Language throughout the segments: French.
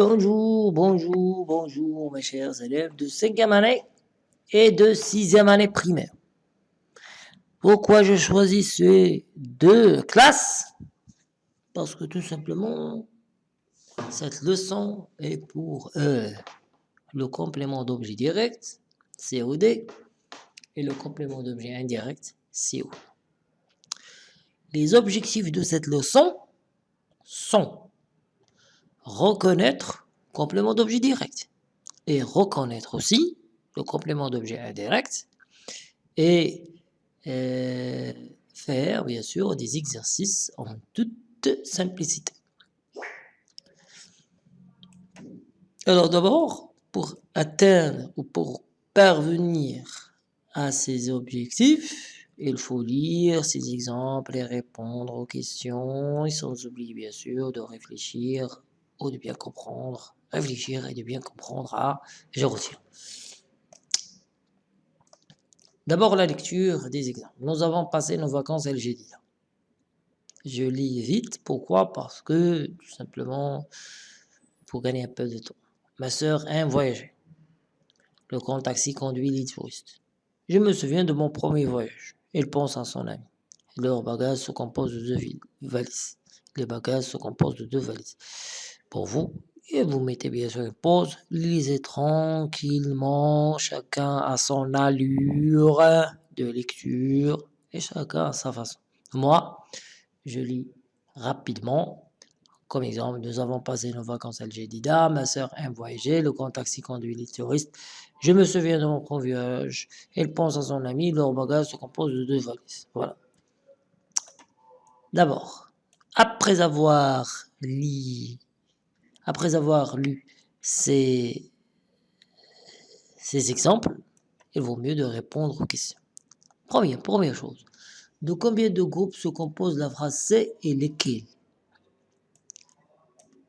Bonjour, bonjour, bonjour mes chers élèves de 5e année et de 6e année primaire. Pourquoi je choisis ces deux classes? Parce que tout simplement, cette leçon est pour euh, le complément d'objet direct, COD, et le complément d'objet indirect, CO. Les objectifs de cette leçon sont reconnaître complément d'objet direct et reconnaître aussi le complément d'objet indirect et euh, faire bien sûr des exercices en toute simplicité. Alors d'abord, pour atteindre ou pour parvenir à ces objectifs, il faut lire ces exemples et répondre aux questions, et sans oublier bien sûr de réfléchir de bien comprendre, réfléchir et de bien comprendre à retiens. D'abord la lecture des exemples. Nous avons passé nos vacances à LGD. Je lis vite, pourquoi? Parce que tout simplement pour gagner un peu de temps. Ma soeur aime voyager. Le grand taxi conduit les touristes. Je me souviens de mon premier voyage. Elle pense à son ami. Leur bagage se compose de deux valises. Les bagages se composent de deux valises pour vous. Et vous mettez bien sûr une pause, lisez tranquillement, chacun à son allure de lecture et chacun à sa façon. Moi, je lis rapidement. Comme exemple, nous avons passé nos vacances à Algédida, ma soeur aime voyager, le grand taxi conduit les touristes. Je me souviens de mon premier voyage. Elle pense à son ami, leur bagage se compose de deux valises. Voilà. D'abord, après avoir lu après avoir lu ces, ces exemples, il vaut mieux de répondre aux questions. Première, première chose, de combien de groupes se compose la phrase C et lesquels?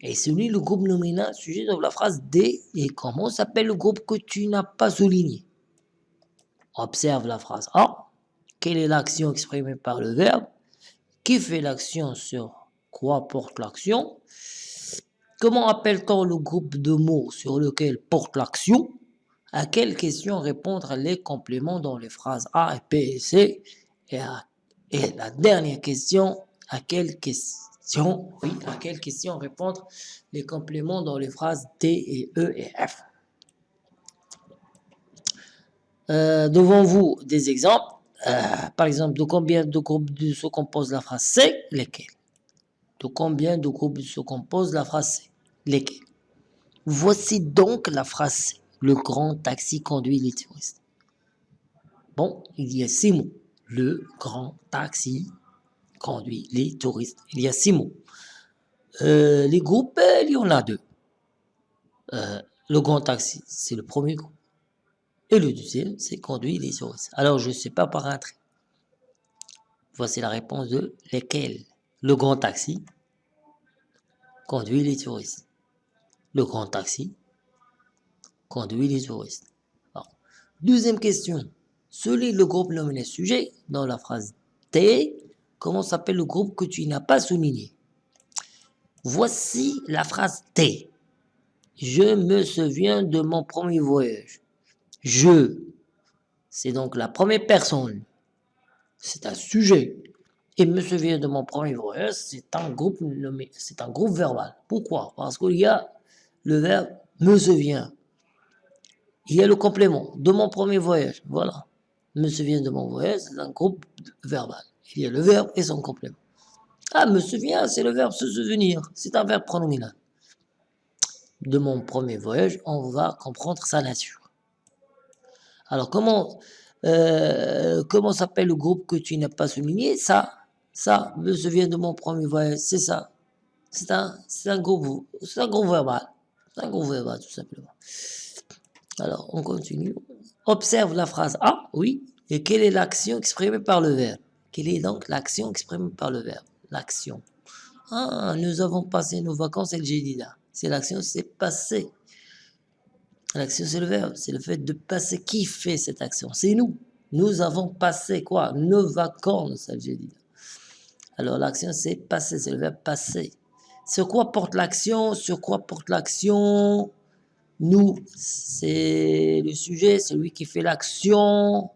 Et celui, le groupe nominal, sujet de la phrase D, et comment s'appelle le groupe que tu n'as pas souligné? Observe la phrase A. Quelle est l'action exprimée par le verbe? Qui fait l'action sur quoi porte l'action? Comment appelle-t-on le groupe de mots sur lequel porte l'action? À quelle question répondre les compléments dans les phrases A et P et C? Et, la dernière question, à quelle question, oui, répondre les compléments dans les phrases D et E et F? Euh, Devant vous des exemples? Euh, par exemple, de combien de groupes se compose la phrase C Lesquels? De combien de groupes se compose la phrase lesquels. Voici donc la phrase Le grand taxi conduit les touristes. Bon, il y a six mots. Le grand taxi conduit les touristes. Il y a six mots. Euh, les groupes, il y en a deux. Euh, le grand taxi, c'est le premier groupe. Et le deuxième, c'est conduit les touristes. Alors, je ne sais pas par un trait. Voici la réponse de lesquels. Le grand taxi conduit les touristes le grand taxi conduit les touristes. deuxième question. Celui le groupe nommé sujet dans la phrase T. Comment s'appelle le groupe que tu n'as pas souligné? Voici la phrase T. Je me souviens de mon premier voyage. Je, c'est donc la première personne. C'est un sujet. Et me souviens de mon premier voyage, c'est un groupe nommé, c'est un groupe verbal. Pourquoi? Parce qu'il y a le verbe me souvient. Il y a le complément de mon premier voyage. Voilà. Me souvient de mon voyage, c'est un groupe verbal. Il y a le verbe et son complément. Ah, me souvient, c'est le verbe se souvenir. C'est un verbe pronominal. De mon premier voyage, on va comprendre sa nature. Alors, comment, euh, comment s'appelle le groupe que tu n'as pas souligné? Ça, ça, me souvient de mon premier voyage, c'est ça. C'est un, un c'est un groupe verbal. C'est un gros verbal, tout simplement. Alors, on continue. Observe la phrase A, oui. Et quelle est l'action exprimée par le verbe? Quelle est donc l'action exprimée par le verbe? L'action. Ah, nous avons passé nos vacances le là. C'est l'action, c'est passé. L'action, c'est le verbe. C'est le fait de passer. Qui fait cette action? C'est nous. Nous avons passé quoi? Nos vacances, le Alors, l'action, c'est passer. C'est le verbe passer. Sur quoi porte l'action? Sur quoi porte l'action? Nous, c'est le sujet, c'est lui qui fait l'action.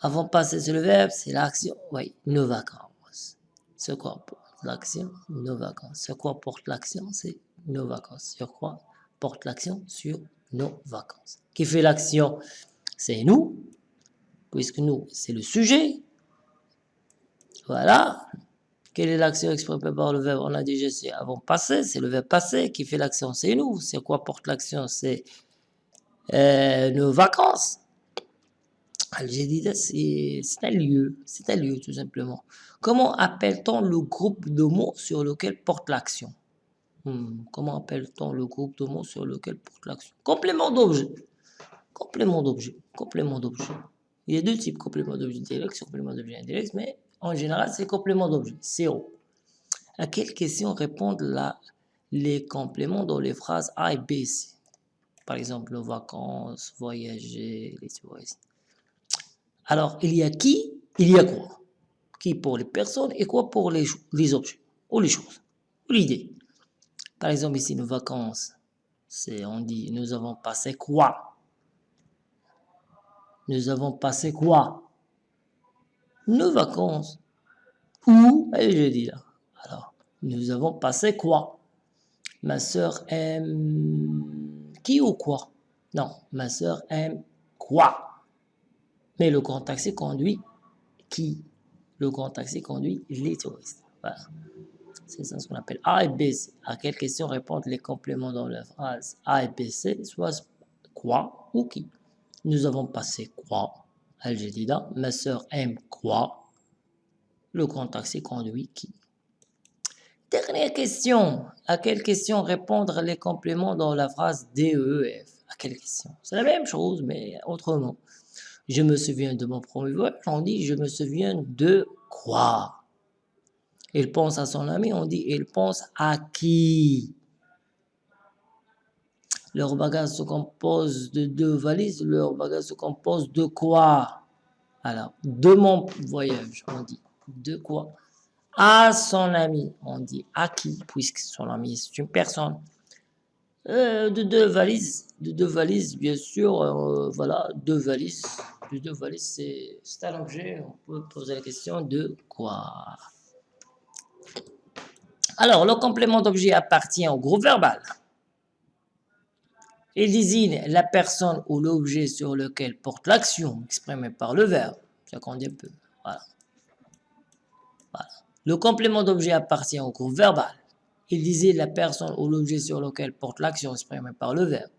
Avant passer sur le verbe, c'est l'action. Oui, nos vacances. Sur quoi porte l'action? Nos vacances. Sur quoi porte l'action? C'est nos vacances. Sur quoi porte l'action? Sur nos vacances. Qui fait l'action? C'est nous, puisque nous, c'est le sujet. Voilà. Quelle est l'action exprimée par le verbe On a déjà c'est avant passé, c'est le verbe passé qui fait l'action, c'est nous. C'est quoi porte l'action C'est euh, nos vacances. J'ai dit c'est un lieu, c'est un lieu tout simplement. Comment appelle-t-on le groupe de mots sur lequel porte l'action hmm, Comment appelle-t-on le groupe de mots sur lequel porte l'action Complément d'objet. Complément d'objet. Complément d'objet. Il y a deux types, complément d'objet direct, complément d'objet indirect, mais en général, c'est complément d'objet, CO. À quelle question répondent les compléments dans les phrases A et B, C? Par exemple, vacances, voyager, les touristes. Alors, il y a qui, il y a quoi? Qui pour les personnes et quoi pour les, les objets ou les choses ou l'idée. Par exemple, ici, nos vacances, c'est on dit nous avons passé quoi? Nous avons passé quoi? Nos vacances. Où Et je dis là. Alors, nous avons passé quoi? Ma soeur aime qui ou quoi? Non, ma soeur aime quoi? Mais le grand taxi conduit qui? Le grand taxi conduit les touristes. Voilà. C'est ça ce qu'on appelle A et B. C. À quelle question répondent les compléments dans la phrase A et B, C? Soit quoi ou qui? Nous avons passé quoi? Al-Jadida, ma sœur aime quoi? Le grand taxi conduit qui. Dernière question. À quelle question répondre les compléments dans la phrase DEF À quelle question? C'est la même chose, mais autrement. Je me souviens de mon premier voyage, on dit je me souviens de quoi? Il pense à son ami, on dit il pense à qui? Leur bagage se compose de deux valises. Leur bagage se compose de quoi? Alors, de mon voyage, on dit de quoi? À son ami, on dit à qui, puisque son ami c'est une personne. Euh, de deux valises, de deux valises, bien sûr, euh, voilà, deux valises. De deux valises, c'est un objet, on peut poser la question de quoi? Alors, le complément d'objet appartient au groupe verbal. Il désigne la personne ou l'objet sur lequel porte l'action exprimée par le verbe. Ça compte un peu. Voilà. Le complément d'objet appartient au groupe verbal. Il désigne la personne ou l'objet sur lequel porte l'action exprimée par le verbe.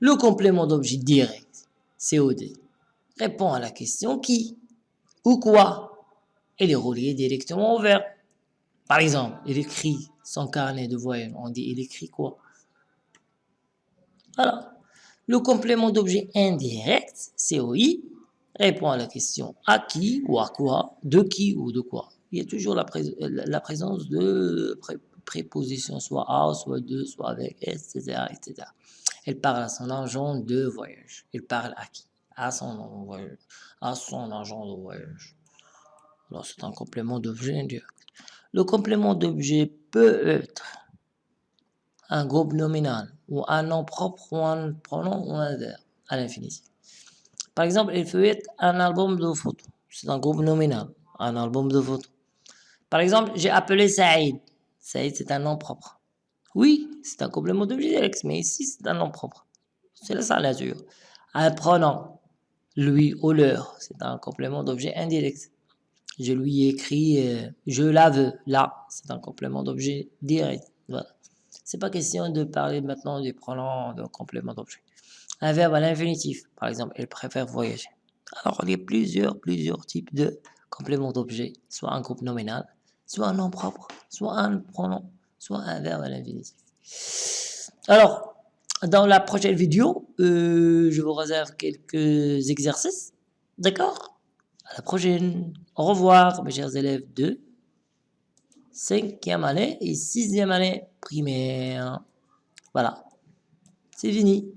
Le complément d'objet direct, COD, répond à la question qui ou quoi. Il est relié directement au verbe. Par exemple, il écrit son carnet de voyage. On dit il écrit quoi? Voilà. Le complément d'objet indirect, COI, répond à la question à qui ou à quoi, de qui ou de quoi. Il y a toujours la, présence de prépositions, soit à, soit de, soit avec, etc., etc. Elle parle à son argent de voyage. Elle parle à qui? À son voyage. À son argent de voyage. Alors, c'est un complément d'objet indirect. Le complément d'objet peut être un groupe nominal ou un nom propre ou un pronom ou un verbe à l'infinitif. Par exemple, il peut être un album de photos. C'est un groupe nominal, un album de photos. Par exemple, j'ai appelé Saïd. Saïd, c'est un nom propre. Oui, c'est un complément d'objet direct, mais ici, c'est un nom propre. C'est la sa nature. Un pronom, lui ou leur, c'est un complément d'objet indirect. Je lui ai écrit euh, je la veux. Là, c'est un complément d'objet direct. Voilà. C'est pas question de parler maintenant du pronom de complément d'objet. Un verbe à l'infinitif, par exemple, elle préfère voyager. Alors, il y a plusieurs, plusieurs types de compléments d'objet, soit un groupe nominal, soit un nom propre, soit un pronom, soit un verbe à l'infinitif. Alors, dans la prochaine vidéo, euh, je vous réserve quelques exercices. D'accord? À la prochaine. Au revoir, mes chers élèves de cinquième année et sixième année primaire. Voilà, c'est fini.